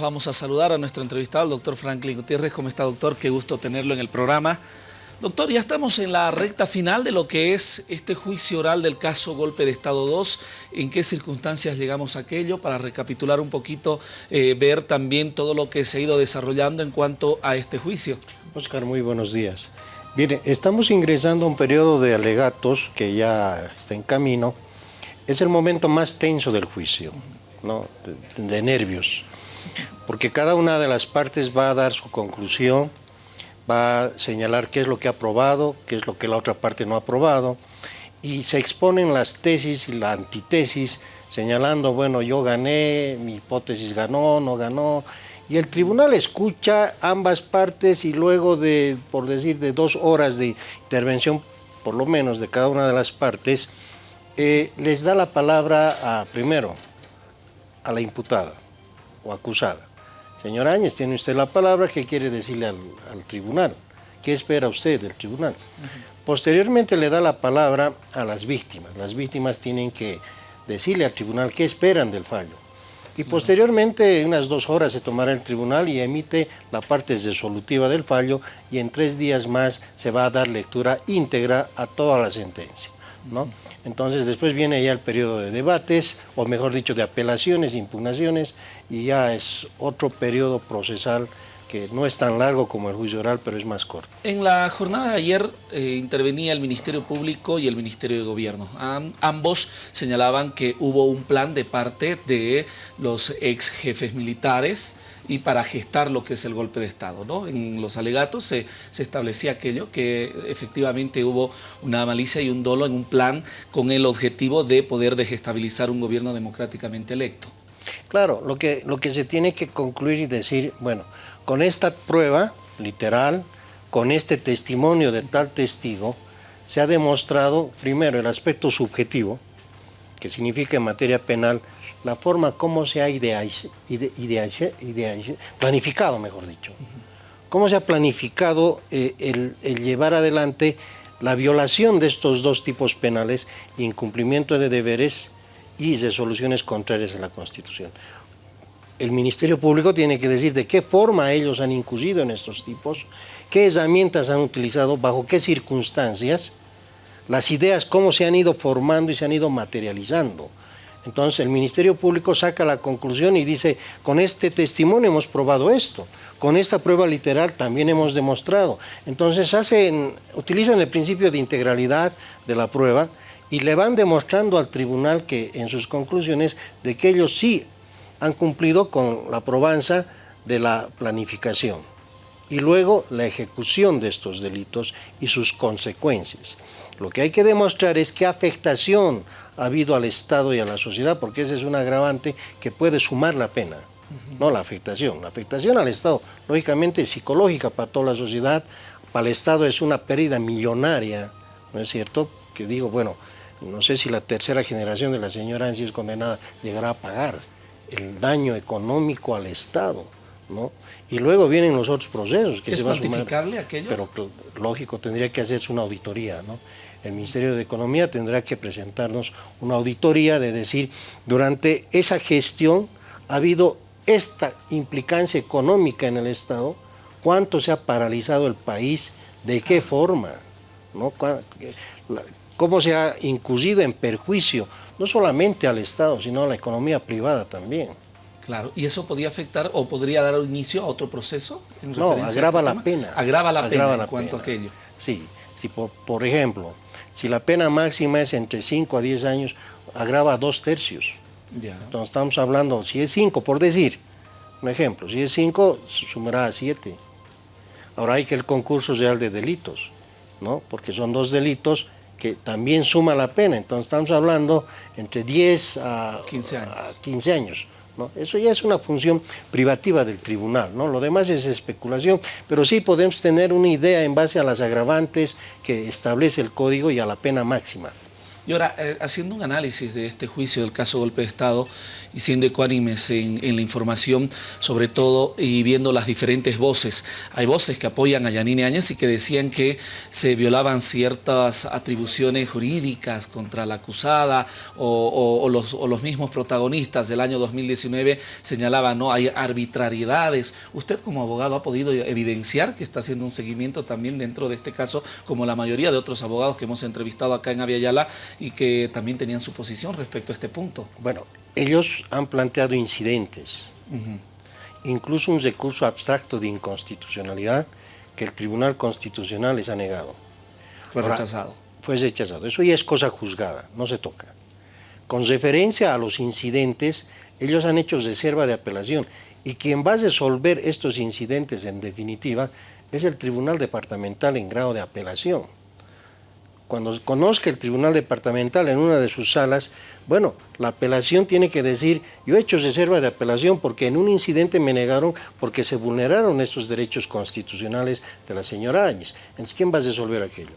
Vamos a saludar a nuestro entrevistado, el doctor Franklin Gutiérrez. ¿Cómo está, doctor? Qué gusto tenerlo en el programa. Doctor, ya estamos en la recta final de lo que es este juicio oral del caso Golpe de Estado 2. ¿En qué circunstancias llegamos a aquello? Para recapitular un poquito, eh, ver también todo lo que se ha ido desarrollando en cuanto a este juicio. Oscar, muy buenos días. Bien, estamos ingresando a un periodo de alegatos que ya está en camino. Es el momento más tenso del juicio, ¿no? de, de nervios porque cada una de las partes va a dar su conclusión, va a señalar qué es lo que ha aprobado, qué es lo que la otra parte no ha aprobado, y se exponen las tesis y la antitesis, señalando, bueno, yo gané, mi hipótesis ganó, no ganó, y el tribunal escucha ambas partes y luego de, por decir, de dos horas de intervención, por lo menos de cada una de las partes, eh, les da la palabra a, primero, a la imputada o acusada. Señor Áñez, tiene usted la palabra, ¿qué quiere decirle al, tribunal? ¿Qué espera usted del tribunal? Posteriormente le da la palabra a las víctimas. Las víctimas tienen que decirle al tribunal qué esperan del fallo. Y posteriormente, en unas dos horas, se tomará el tribunal y emite la parte resolutiva del fallo y en tres días más se va a dar lectura íntegra a toda la sentencia. Entonces después viene ya el periodo de debates, o mejor dicho, de apelaciones, impugnaciones, y ya es otro periodo procesal que no es tan largo como el juicio oral, pero es más corto. En la jornada de ayer eh, intervenía el Ministerio Público y el Ministerio de Gobierno. ambos señalaban que hubo un plan de parte de los ex jefes militares y para gestar lo que es el golpe de Estado. ¿no? En los alegatos se, se establecía aquello, que efectivamente hubo una malicia y un dolo en un plan con el objetivo de poder desestabilizar un gobierno democráticamente electo. Claro, lo que, lo que se tiene que concluir y decir, bueno, con esta prueba literal, con este testimonio de tal testigo, se ha demostrado, primero, el aspecto subjetivo, que significa en materia penal la forma como se ha planificado, mejor dicho. Cómo se ha planificado eh, el, el, llevar adelante la violación de estos dos tipos penales, incumplimiento de deberes y resoluciones contrarias a la Constitución el Ministerio Público tiene que decir de qué forma ellos han incurrido en estos tipos, qué herramientas han utilizado, bajo qué circunstancias, las ideas cómo se han ido formando y se han ido materializando. Entonces el Ministerio Público saca la conclusión y dice, con este testimonio hemos probado esto, con esta prueba literal también hemos demostrado. Entonces hacen, utilizan el principio de integralidad de la prueba y le van demostrando al tribunal que en sus conclusiones de que ellos sí han cumplido con la probanza de la planificación y luego la ejecución de estos delitos y sus consecuencias. Lo que hay que demostrar es qué afectación ha habido al Estado y a la sociedad, porque ese es un agravante que puede sumar la pena, no la afectación. La afectación al Estado, lógicamente, es psicológica para toda la sociedad, para el Estado es una pérdida millonaria, ¿no es cierto? Que digo, bueno, no sé si la tercera generación de la señora si es condenada llegará a pagar el daño económico al Estado, ¿no? Y luego vienen los otros procesos que se va a sumar, aquello? Pero lógico, tendría que hacerse una auditoría, ¿no? El Ministerio de Economía tendrá que presentarnos una auditoría de decir, durante esa gestión ha habido esta implicancia económica en el Estado, cuánto se ha paralizado el país, de qué forma, ¿no? Cómo se ha incurrido en perjuicio no solamente al Estado, sino a la economía privada también. Claro, ¿y eso podría afectar o podría dar inicio a otro proceso? no, agrava este la pena. Agrava la pena en cuanto a aquello. Sí, si por, ejemplo, si la pena máxima es entre 5 a 10 años, agrava a dos tercios. Ya. Entonces estamos hablando, si es 5, por decir, un ejemplo, si es 5, sumará a 7. Ahora hay que el concurso real de delitos, ¿no? Porque son dos delitos que también suma la pena. Entonces estamos hablando entre 10 a 15 años. ¿no? Eso ya es una función privativa del tribunal, ¿no? lo demás es especulación, pero sí podemos tener una idea en base a las agravantes que establece el código y a la pena máxima. Y ahora, eh, haciendo un análisis de este juicio del caso golpe de Estado, y siendo ecuánimes en, la información, sobre todo, y viendo las diferentes voces. Hay voces que apoyan a Yanine Áñez y que decían que se violaban ciertas atribuciones jurídicas contra la acusada o, los, los, mismos protagonistas del año 2019 señalaban, no, hay arbitrariedades. ¿Usted como abogado ha podido evidenciar que está haciendo un seguimiento también dentro de este caso, como la mayoría de otros abogados que hemos entrevistado acá en Aviala y que también tenían su posición respecto a este punto? Bueno, ellos han planteado incidentes, uh -huh. incluso un recurso abstracto de inconstitucionalidad que el Tribunal Constitucional les ha negado. Fue Ahora, rechazado. Fue rechazado. Eso ya es cosa juzgada, no se toca. Con referencia a los incidentes, ellos han hecho reserva de apelación y quien va a resolver estos incidentes en definitiva es el Tribunal Departamental en grado de apelación. Cuando conozca el Tribunal Departamental en una de sus salas, bueno, la apelación tiene que decir, yo he hecho reserva de apelación porque en un incidente me negaron porque se vulneraron estos derechos constitucionales de la señora Áñez. Entonces, ¿quién va a resolver aquello?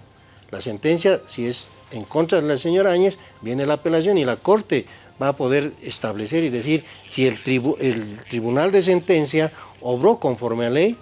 La sentencia, si es en contra de la señora Áñez, viene la apelación y la Corte va a poder establecer y decir si el, el Tribunal de Sentencia obró conforme a ley,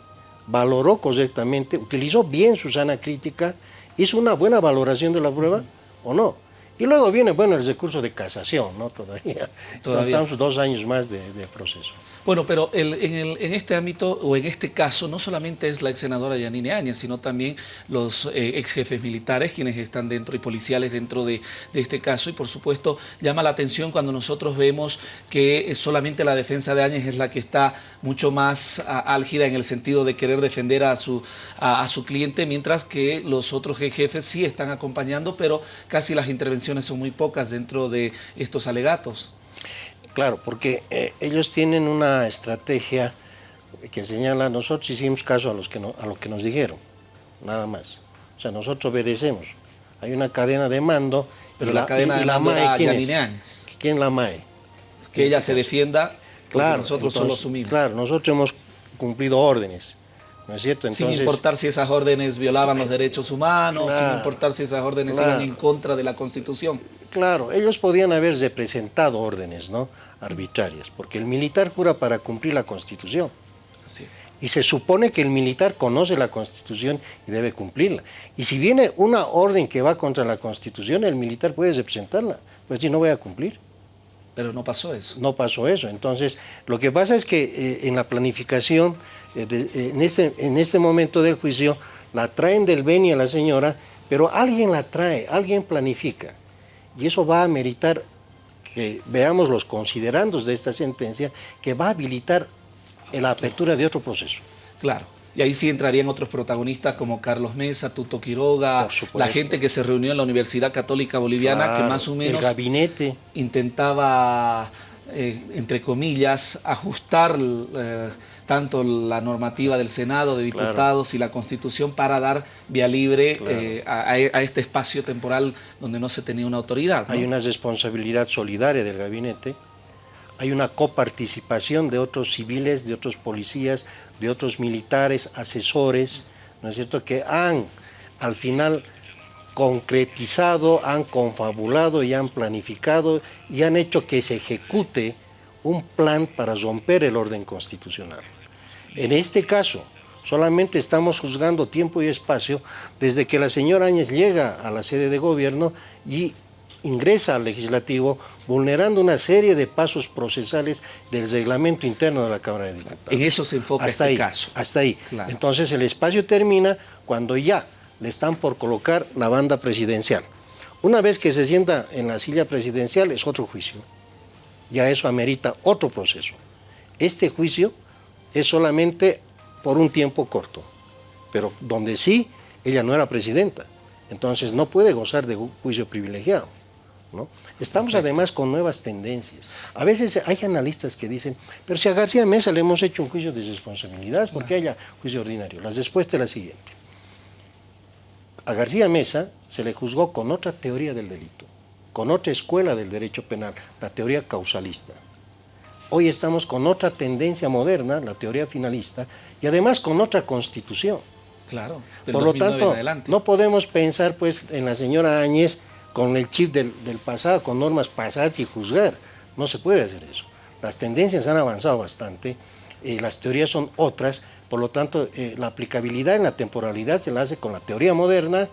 valoró correctamente, utilizó bien su sana crítica, hizo una buena valoración de la prueba o no. Y luego viene, bueno, el recurso de casación, ¿no? Todavía. Todavía. Estamos dos años más de, de proceso. Bueno, pero el, en, el, en, este ámbito o en este caso no solamente es la ex senadora Yanine Áñez, sino también los eh, ex jefes militares quienes están dentro y policiales dentro de, este caso y por supuesto llama la atención cuando nosotros vemos que solamente la defensa de Áñez es la que está mucho más álgida en el sentido de querer defender a su, a, a su cliente, mientras que los otros jefes sí están acompañando, pero casi las intervenciones son muy pocas dentro de estos alegatos. Claro, porque eh, ellos tienen una estrategia que señala, nosotros hicimos caso a, los que no, a lo que nos dijeron, nada más. O sea, nosotros obedecemos. Hay una cadena de mando. Pero la, la cadena y, de la mando MAE, era ¿quién, es? ¿Quién la MAE? Que ella se defienda, claro, nosotros entonces, solo asumimos. Claro, nosotros hemos cumplido órdenes. ¿No es cierto? Entonces, sin importar si esas órdenes violaban los derechos humanos, claro, sin importar si esas órdenes claro. iban en contra de la Constitución. Claro, ellos podían haber representado órdenes ¿no? arbitrarias, porque el militar jura para cumplir la Constitución. Así es. Y se supone que el militar conoce la Constitución y debe cumplirla. Y si viene una orden que va contra la Constitución, el militar puede representarla, pues si no voy a cumplir. Pero no pasó eso. No pasó eso. Entonces, lo que pasa es que eh, en la planificación, eh, de, eh, en, este, en este momento del juicio, la traen del Beni a la señora, pero alguien la trae, alguien planifica. Y eso va a meritar que veamos los considerandos de esta sentencia, que va a habilitar la apertura de otro proceso. Claro. Y ahí sí entrarían otros protagonistas como Carlos Mesa, Tuto Quiroga, la gente que se reunió en la Universidad Católica Boliviana, claro, que más o menos el gabinete. intentaba, eh, entre comillas, ajustar eh, tanto la normativa del Senado, de diputados claro. y la Constitución para dar vía libre claro. eh, a, a, este espacio temporal donde no se tenía una autoridad. ¿no? Hay una responsabilidad solidaria del gabinete, hay una coparticipación de otros civiles, de otros policías, de otros militares, asesores, ¿no es cierto?, que han al final concretizado, han confabulado y han planificado y han hecho que se ejecute un plan para romper el orden constitucional. En este caso, solamente estamos juzgando tiempo y espacio desde que la señora Áñez llega a la sede de gobierno y ingresa al legislativo vulnerando una serie de pasos procesales del reglamento interno de la Cámara de Diputados. En eso se enfoca hasta este ahí, caso. Hasta ahí. Claro. Entonces el espacio termina cuando ya le están por colocar la banda presidencial. Una vez que se sienta en la silla presidencial es otro juicio. Ya eso amerita otro proceso. Este juicio es solamente por un tiempo corto, pero donde sí ella no era presidenta, entonces no puede gozar de juicio privilegiado. ¿No? Estamos Perfecto. además con nuevas tendencias. A veces hay analistas que dicen, pero si a García Mesa le hemos hecho un juicio de responsabilidad, ¿por qué haya juicio ordinario? La respuesta es la siguiente. A García Mesa se le juzgó con otra teoría del delito, con otra escuela del derecho penal, la teoría causalista. Hoy estamos con otra tendencia moderna, la teoría finalista, y además con otra constitución. Claro. Por lo tanto, no podemos pensar pues en la señora Áñez con el chip del, pasado, con normas pasadas y juzgar. No se puede hacer eso. las tendencias han avanzado bastante, eh, las teorías son otras, por lo tanto, eh, la aplicabilidad en la temporalidad se la hace con la teoría moderna,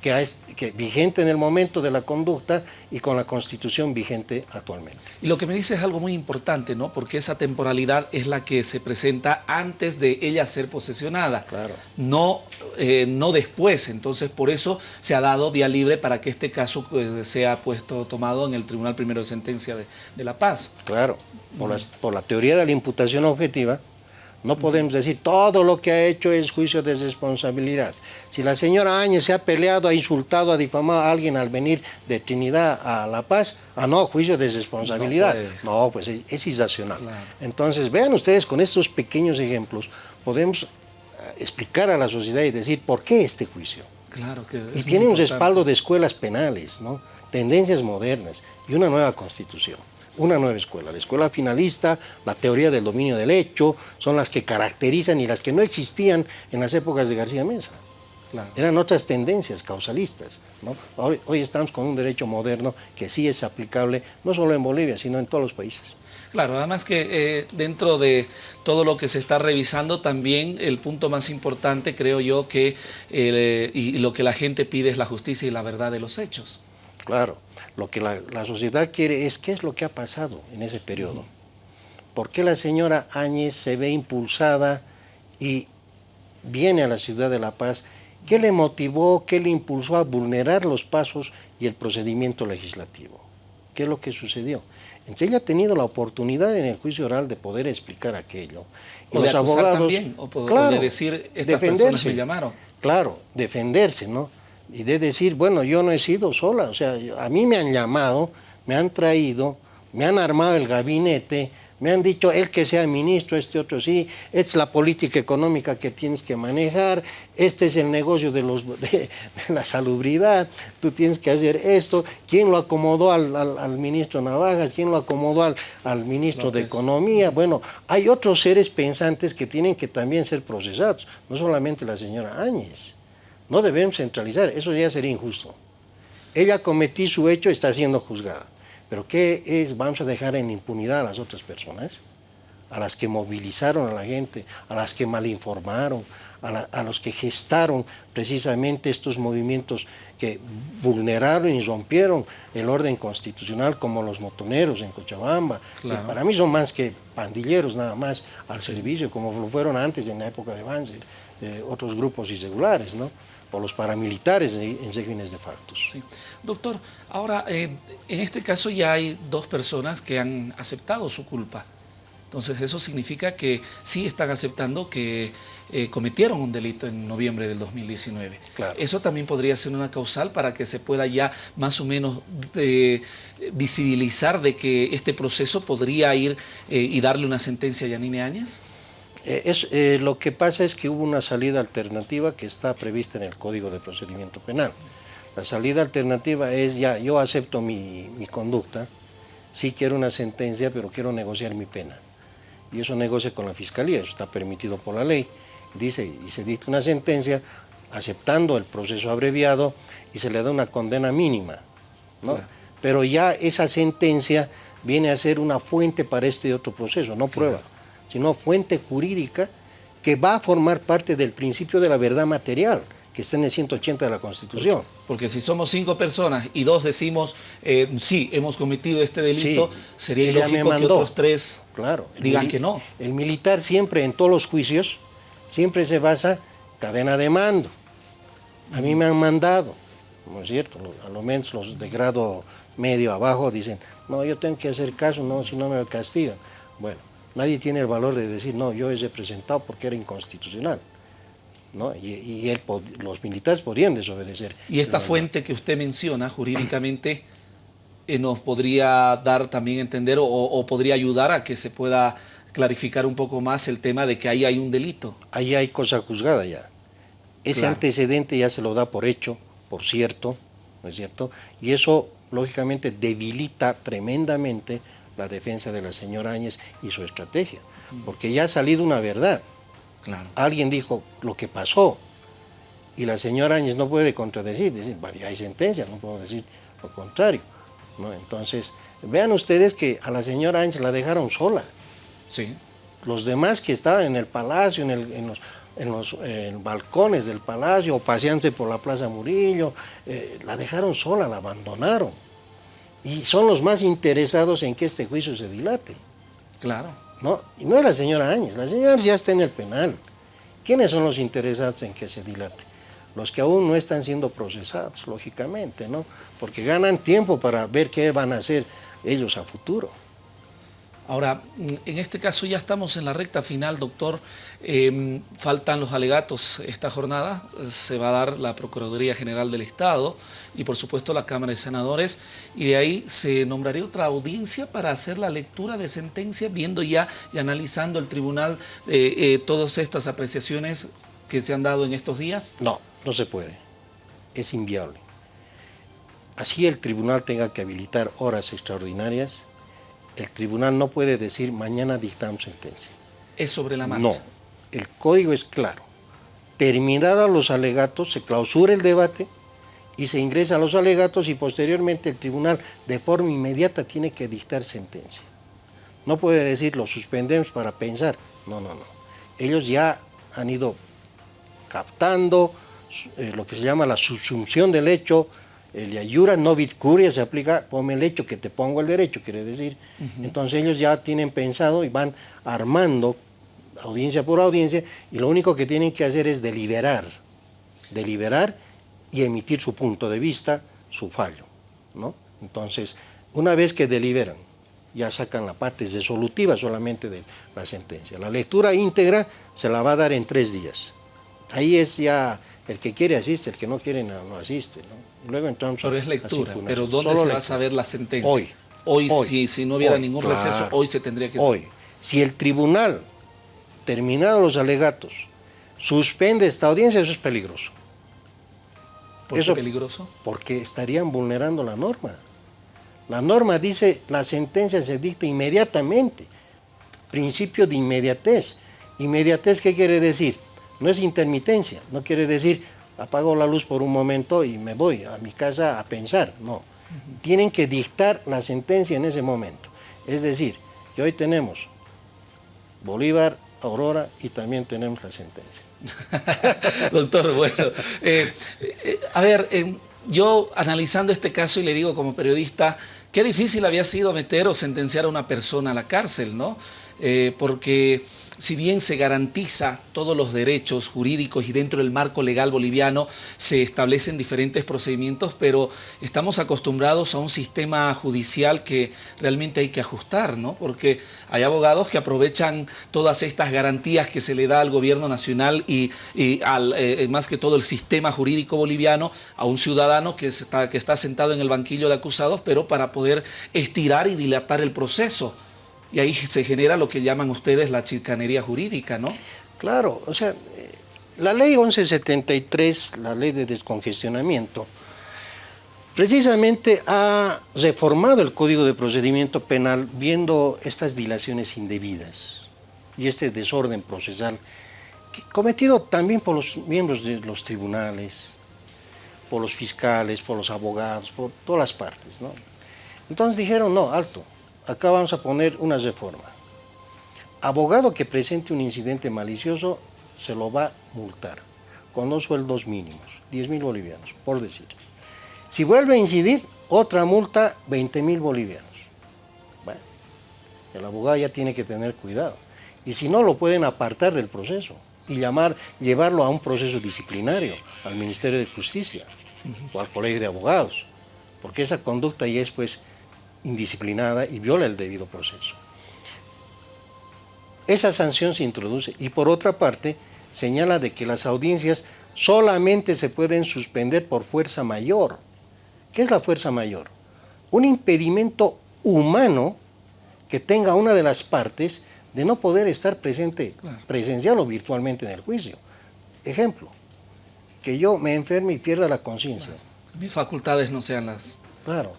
que es que vigente en el momento de la conducta y con la constitución vigente actualmente. Y lo que me dice es algo muy importante, ¿no? Porque esa temporalidad es la que se presenta antes de ella ser posesionada, claro. no, eh, no después. Entonces, por eso se ha dado vía libre para que este caso eh, sea puesto, tomado en el Tribunal Primero de Sentencia de, de La Paz. Claro, por, las, por la teoría de la imputación objetiva, no podemos decir todo lo que ha hecho es juicio de responsabilidad. Si la señora Áñez se ha peleado, ha insultado, ha difamado a alguien al venir de Trinidad a La Paz, ah no, juicio de responsabilidad. No, pues es, es irracional. Entonces vean ustedes con estos pequeños ejemplos podemos eh, explicar a la sociedad y decir por qué este juicio. Claro que y tiene un respaldo de escuelas penales, ¿no? tendencias modernas y una nueva constitución una nueva escuela. La escuela finalista, la teoría del dominio del hecho, son las que caracterizan y las que no existían en las épocas de García Mesa. Eran otras tendencias causalistas. Hoy, estamos con un derecho moderno que sí es aplicable no solo en Bolivia, sino en todos los países. Claro, además que eh, dentro de todo lo que se está revisando, también el punto más importante, creo yo, que eh, y lo que la gente pide es la justicia y la verdad de los hechos. Claro, lo que la, sociedad quiere es qué es lo que ha pasado en ese periodo. ¿Por qué la señora Áñez se ve impulsada y viene a la ciudad de La Paz? ¿Qué le motivó, qué le impulsó a vulnerar los pasos y el procedimiento legislativo? ¿Qué es lo que sucedió? Entonces ella ha tenido la oportunidad en el juicio oral de poder explicar aquello. Y o los de abogados, también, o, de decir, estas personas me llamaron. Claro, defenderse, ¿no? Y de decir, bueno, yo no he sido sola, o sea, a mí me han llamado, me han traído, me han armado el gabinete, me han dicho, el que sea ministro, este otro sí, esta es la política económica que tienes que manejar, este es el negocio de, los, de, la salubridad, tú tienes que hacer esto, ¿quién lo acomodó al, ministro Navajas? ¿Quién lo acomodó al, al ministro de Economía? Bueno, hay otros seres pensantes que tienen que también ser procesados, no solamente la señora Áñez. No debemos centralizar, eso ya sería injusto. Ella cometió su hecho, está siendo juzgada. Pero ¿qué es? Vamos a dejar en impunidad a las otras personas, a las que movilizaron a la gente, a las que malinformaron, a, los que gestaron precisamente estos movimientos que vulneraron y rompieron el orden constitucional como los motoneros en Cochabamba, que para mí son más que pandilleros nada más al servicio, como lo fueron antes en la época de Banzer, otros grupos irregulares, ¿no? O los paramilitares en regímenes de factos. Sí. Doctor, ahora, eh, en este caso ya hay dos personas que han aceptado su culpa. Entonces eso significa que sí están aceptando que eh, cometieron un delito en noviembre del 2019. Claro. Eso también podría ser una causal para que se pueda ya más o menos eh, visibilizar de que este proceso podría ir y darle una sentencia a Yanine Áñez. Eh, es, eh, lo que pasa es que hubo una salida alternativa que está prevista en el Código de Procedimiento Penal. La salida alternativa es ya, yo acepto mi, conducta, sí quiero una sentencia, pero quiero negociar mi pena. Y eso negocia con la Fiscalía, eso está permitido por la ley. Dice, y se dicta una sentencia aceptando el proceso abreviado y se le da una condena mínima. ¿no? Pero ya esa sentencia viene a ser una fuente para este otro proceso, no prueba sino fuente jurídica que va a formar parte del principio de la verdad material que está en el 180 de la Constitución. Porque si somos cinco personas y dos decimos, eh, sí, hemos cometido este delito, sería ilógico que otros tres claro, digan que no. El militar siempre, en todos los juicios, siempre se basa cadena de mando. A mí me han mandado, ¿no es cierto? A lo menos los de grado medio abajo dicen, no, yo tengo que hacer caso, no, si no me castigan. Bueno, Nadie tiene el valor de decir, no, yo he representado porque era inconstitucional. ¿no? Y, los militares podrían desobedecer. Y esta fuente que usted menciona jurídicamente eh, nos podría dar también entender o, podría ayudar a que se pueda clarificar un poco más el tema de que ahí hay un delito. Ahí hay cosa juzgada ya. Ese antecedente ya se lo da por hecho, por cierto, ¿no es cierto? Y eso, lógicamente, debilita tremendamente la defensa de la señora Áñez y su estrategia, porque ya ha salido una verdad. Alguien dijo lo que pasó y la señora Áñez no puede contradecir, decir, ya hay sentencia, no puedo decir lo contrario. ¿no? Entonces, Vean ustedes que a la señora Ángel la dejaron sola. Sí. Los demás que estaban en el palacio, en, los, en los balcones del palacio, o paseándose por la Plaza Murillo, eh, la dejaron sola, la abandonaron. Y son los más interesados en que este juicio se dilate. Claro. No, y no es la señora Áñez, la señora Áñez ya está en el penal. ¿Quiénes son los interesados en que se dilate? Los que aún no están siendo procesados, lógicamente, ¿no? Porque ganan tiempo para ver qué van a hacer ellos a futuro. Ahora, en este caso ya estamos en la recta final, doctor. Em, faltan los alegatos esta jornada. Se va a dar la Procuraduría General del Estado y, por supuesto, la Cámara de Senadores. Y de ahí se nombraría otra audiencia para hacer la lectura de sentencia, viendo ya y analizando el tribunal eh, eh, todas estas apreciaciones que se han dado en estos días. No, no se puede. Es inviable. Así el tribunal tenga que habilitar horas extraordinarias, el tribunal no puede decir mañana dictamos sentencia. ¿Es sobre la marcha? No, el código es claro. Terminados los alegatos, se clausura el debate y se ingresa a los alegatos y posteriormente el tribunal de forma inmediata tiene que dictar sentencia. No puede decir lo suspendemos para pensar. No, no, no. Ellos ya han ido captando eh, lo que se llama la subsunción del hecho, el ayura no curia se aplica, ponme el hecho que te pongo el derecho, quiere decir. Entonces ellos ya tienen pensado y van armando audiencia por audiencia y lo único que tienen que hacer es deliberar, deliberar y emitir su punto de vista, su fallo. ¿no? Entonces, una vez que deliberan, ya sacan la parte resolutiva solamente de la sentencia. La lectura íntegra se la va a dar en tres días. Ahí es ya el que quiere asiste, el que no quiere no, asiste. ¿no? luego pero es lectura, pero ¿dónde se va a saber la sentencia? Hoy. Hoy, si, si, no hubiera ningún receso, hoy se tendría que Hoy. Si el tribunal, terminados los alegatos, suspende esta audiencia, eso es peligroso. ¿Por qué peligroso? Porque estarían vulnerando la norma. La norma dice la sentencia se dicta inmediatamente. Principio de inmediatez. ¿Inmediatez qué quiere decir? No es intermitencia, no quiere decir apago la luz por un momento y me voy a mi casa a pensar, no. Tienen que dictar la sentencia en ese momento. Es decir, que hoy tenemos Bolívar, Aurora y también tenemos la sentencia. Doctor, bueno, eh, eh, a ver, eh, yo analizando este caso y le digo como periodista, qué difícil había sido meter o sentenciar a una persona a la cárcel, ¿no? porque si bien se garantiza todos los derechos jurídicos y dentro del marco legal boliviano se establecen diferentes procedimientos, pero estamos acostumbrados a un sistema judicial que realmente hay que ajustar, ¿no? Porque hay abogados que aprovechan todas estas garantías que se le da al gobierno nacional y, al, eh, más que todo el sistema jurídico boliviano a un ciudadano que está sentado en el banquillo de acusados, pero para poder estirar y dilatar el proceso. Y ahí se genera lo que llaman ustedes la chicanería jurídica, ¿no? Claro, o sea, la ley 1173, la ley de descongestionamiento, precisamente ha reformado el Código de Procedimiento Penal viendo estas dilaciones indebidas y este desorden procesal cometido también por los miembros de los tribunales, por los fiscales, por los abogados, por todas las partes. ¿no? Entonces dijeron, no, alto, acá vamos a poner una reforma. Abogado que presente un incidente malicioso se lo va a multar con dos sueldos mínimos, 10 mil bolivianos, por decir. Si vuelve a incidir, otra multa, 20 mil bolivianos. Bueno, el abogado ya tiene que tener cuidado. Y si no, lo pueden apartar del proceso y llamar, llevarlo a un proceso disciplinario, al Ministerio de Justicia o al Colegio de Abogados, porque esa conducta ya es pues indisciplinada y viola el debido proceso. Esa sanción se introduce y por otra parte señala de que las audiencias solamente se pueden suspender por fuerza mayor. ¿Qué es la fuerza mayor? Un impedimento humano que tenga una de las partes de no poder estar presente presencial o virtualmente en el juicio. Ejemplo, que yo me enferme y pierda la conciencia. Mis facultades no sean las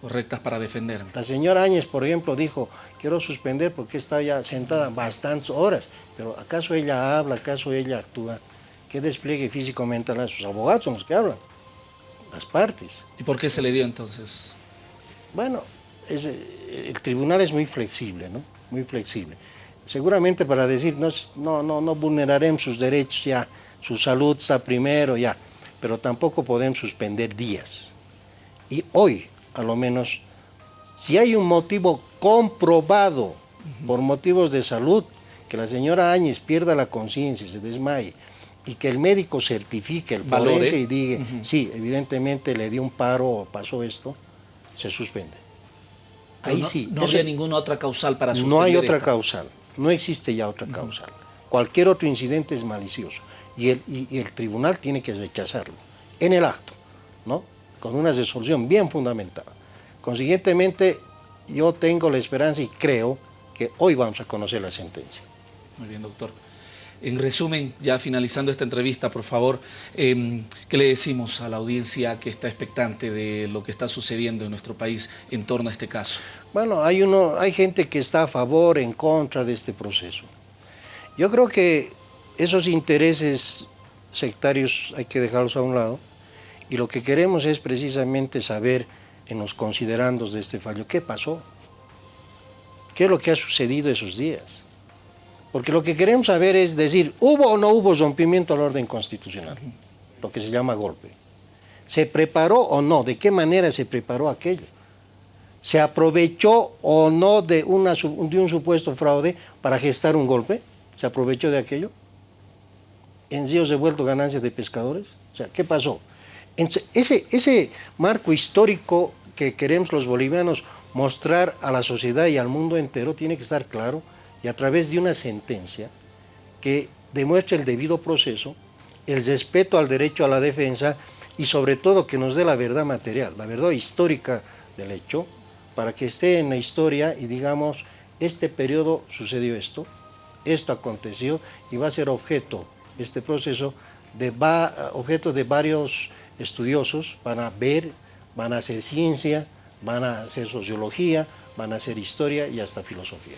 correctas para defenderme. La señora Áñez, por ejemplo, dijo, quiero suspender porque está ya sentada bastantes horas, pero ¿acaso ella habla, acaso ella actúa? ¿Qué despliegue físico mental a sus abogados son los que hablan? Las partes. ¿Y por qué se le dio entonces? Bueno, el tribunal es muy flexible, ¿no? Muy flexible. Seguramente para decir, no, no, no, no vulneraremos sus derechos ya, su salud está primero ya, pero tampoco podemos suspender días. Y hoy, a lo menos, si hay un motivo comprobado por motivos de salud, que la señora Áñez pierda la conciencia, se desmaye, y que el médico certifique el forense y diga, sí, evidentemente le dio un paro o pasó esto, se suspende. Ahí sí. No había ninguna otra causal para suspender No hay otra causal, no existe ya otra causal. Cualquier otro incidente es malicioso y el, y el tribunal tiene que rechazarlo en el acto, ¿no? Con una resolución bien fundamentada. Consiguientemente, yo tengo la esperanza y creo que hoy vamos a conocer la sentencia. Muy bien, doctor. En resumen, ya finalizando esta entrevista, por favor, em, ¿qué le decimos a la audiencia que está expectante de lo que está sucediendo en nuestro país en torno a este caso? Bueno, hay, uno, hay gente que está a favor, en contra de este proceso. Yo creo que esos intereses sectarios hay que dejarlos a un lado y lo que queremos es precisamente saber en los considerandos de este fallo qué pasó, qué es lo que ha sucedido esos días. Porque lo que queremos saber es decir, ¿hubo o no hubo rompimiento al orden constitucional? Lo que se llama golpe. ¿Se preparó o no? ¿De qué manera se preparó aquello? ¿Se aprovechó o no de, un supuesto fraude para gestar un golpe? ¿Se aprovechó de aquello? ¿En ríos de vuelto ganancias de pescadores? O sea, ¿qué pasó? Ese, ese marco histórico que queremos los bolivianos mostrar a la sociedad y al mundo entero tiene que estar claro y a través de una sentencia que demuestre el debido proceso, el respeto al derecho a la defensa y sobre todo que nos dé la verdad material, la verdad histórica del hecho, para que esté en la historia y digamos, este periodo sucedió esto, esto aconteció y va a ser objeto, este proceso, de va, objeto de varios estudiosos, van a ver, van a hacer ciencia, van a hacer sociología, van a hacer historia y hasta filosofía.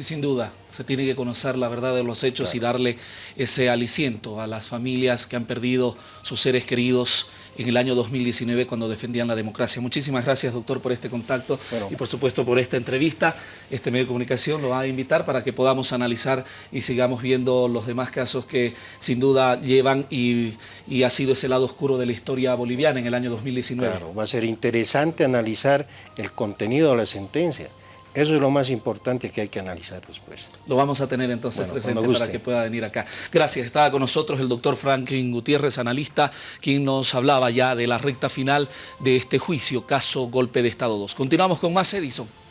Y sin duda, se tiene que conocer la verdad de los hechos y darle ese aliciento a las familias que han perdido sus seres queridos en el año 2019 cuando defendían la democracia. Muchísimas gracias, doctor, por este contacto y por supuesto por esta entrevista. Este medio de comunicación lo va a invitar para que podamos analizar y sigamos viendo los demás casos que sin duda llevan y, y ha sido ese lado oscuro de la historia boliviana en el año 2019. Claro, va a ser interesante analizar el contenido de la sentencia eso es lo más importante que hay que analizar después. Lo vamos a tener entonces presente para que pueda venir acá. Gracias. Estaba con nosotros el doctor Franklin Gutiérrez, analista, quien nos hablaba ya de la recta final de este juicio, caso Golpe de Estado 2. Continuamos con más Edison.